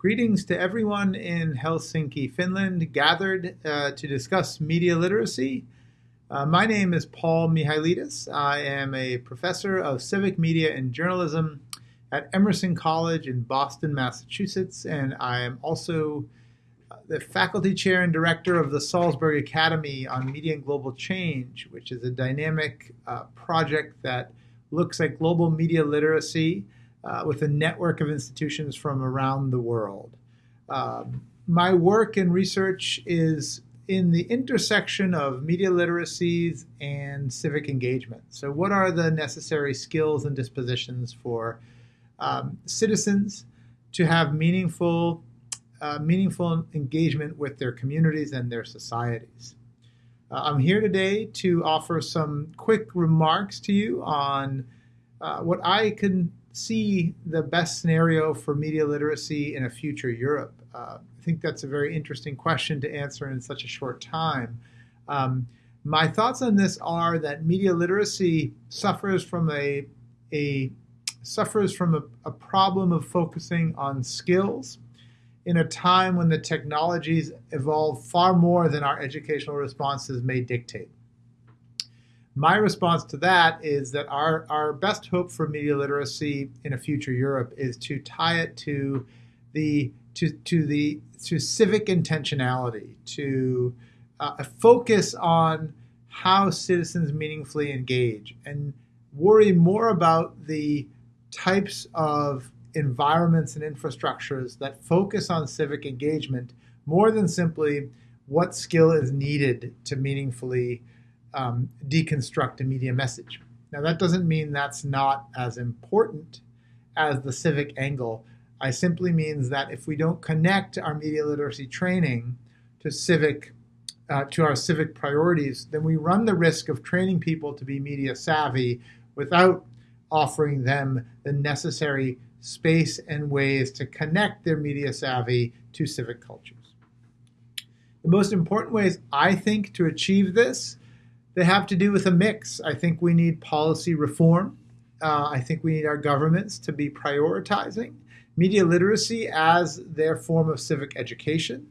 Greetings to everyone in Helsinki, Finland, gathered uh, to discuss media literacy. Uh, my name is Paul Mihailidis. I am a professor of civic media and journalism at Emerson College in Boston, Massachusetts, and I am also uh, the faculty chair and director of the Salzburg Academy on Media and Global Change, which is a dynamic uh, project that looks at global media literacy uh, with a network of institutions from around the world. Um, my work and research is in the intersection of media literacies and civic engagement. So, what are the necessary skills and dispositions for um, citizens to have meaningful, uh, meaningful engagement with their communities and their societies? Uh, I'm here today to offer some quick remarks to you on uh, what I can see the best scenario for media literacy in a future Europe? Uh, I think that's a very interesting question to answer in such a short time. Um, my thoughts on this are that media literacy suffers from a, a suffers from a, a problem of focusing on skills in a time when the technologies evolve far more than our educational responses may dictate. My response to that is that our, our best hope for media literacy in a future Europe is to tie it to the to, to the to civic intentionality, to uh, a focus on how citizens meaningfully engage, and worry more about the types of environments and infrastructures that focus on civic engagement more than simply what skill is needed to meaningfully um, deconstruct a media message. Now, that doesn't mean that's not as important as the civic angle. I simply means that if we don't connect our media literacy training to civic uh, to our civic priorities, then we run the risk of training people to be media savvy without offering them the necessary space and ways to connect their media savvy to civic cultures. The most important ways I think to achieve this they have to do with a mix. I think we need policy reform. Uh, I think we need our governments to be prioritizing media literacy as their form of civic education.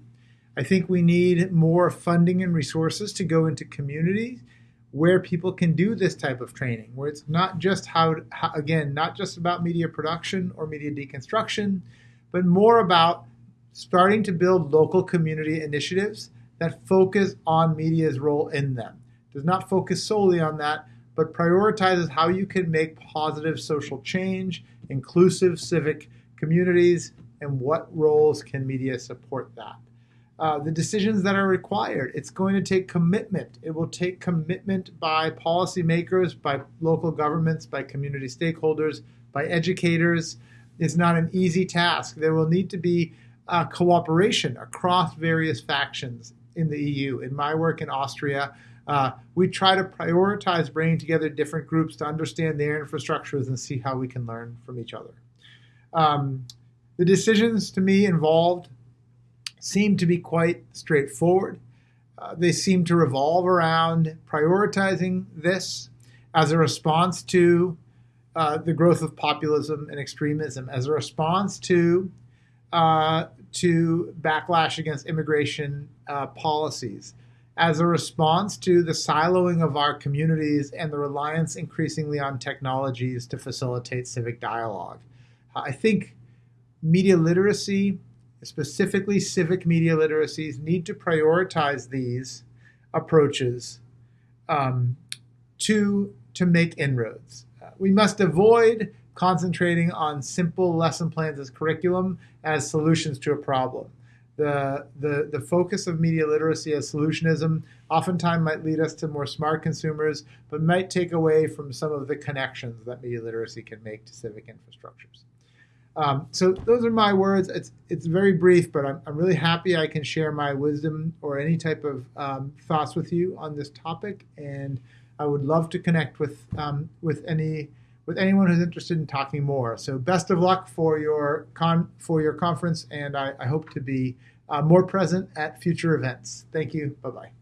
I think we need more funding and resources to go into communities where people can do this type of training, where it's not just how, how, again, not just about media production or media deconstruction, but more about starting to build local community initiatives that focus on media's role in them does not focus solely on that, but prioritizes how you can make positive social change, inclusive civic communities, and what roles can media support that. Uh, the decisions that are required. It's going to take commitment. It will take commitment by policymakers, by local governments, by community stakeholders, by educators. It's not an easy task. There will need to be uh, cooperation across various factions in the EU. In my work in Austria, uh, we try to prioritize bringing together different groups to understand their infrastructures and see how we can learn from each other. Um, the decisions to me involved seem to be quite straightforward. Uh, they seem to revolve around prioritizing this as a response to uh, the growth of populism and extremism, as a response to uh, to backlash against immigration uh, policies, as a response to the siloing of our communities and the reliance increasingly on technologies to facilitate civic dialogue. I think media literacy, specifically civic media literacies, need to prioritize these approaches um, to, to make inroads. Uh, we must avoid concentrating on simple lesson plans as curriculum as solutions to a problem the, the, the focus of media literacy as solutionism oftentimes might lead us to more smart consumers, but might take away from some of the connections that media literacy can make to civic infrastructures. Um, so those are my words. It's, it's very brief, but I'm, I'm really happy I can share my wisdom or any type of um, thoughts with you on this topic. And I would love to connect with, um, with any with anyone who's interested in talking more. So best of luck for your con for your conference, and I, I hope to be uh, more present at future events. Thank you. Bye bye.